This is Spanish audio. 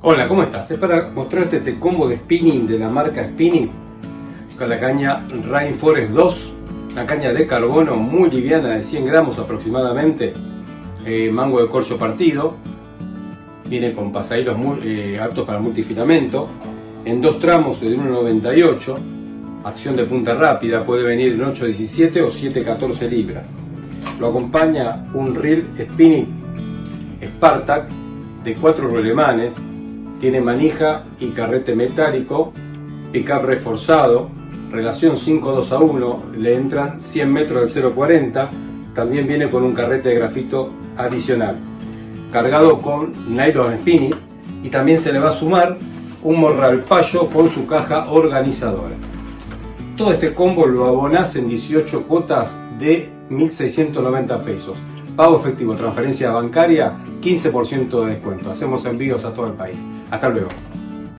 Hola, ¿cómo estás? Es para mostrarte este combo de spinning de la marca Spinning con la caña Rainforest 2, una caña de carbono muy liviana de 100 gramos aproximadamente, eh, mango de corcho partido, viene con pasaderos eh, aptos para multifilamento, en dos tramos de 1,98, acción de punta rápida, puede venir en 8,17 o 7,14 libras. Lo acompaña un reel spinning Spartak de cuatro rolemanes tiene manija y carrete metálico, pickup reforzado, relación 5-2 a 1, le entran 100 metros del 0.40, también viene con un carrete de grafito adicional, cargado con nylon spinning y también se le va a sumar un morral payo con su caja organizadora. Todo este combo lo abonás en 18 cuotas de 1.690 pesos. Pago efectivo, transferencia bancaria, 15% de descuento. Hacemos envíos a todo el país. Hasta luego.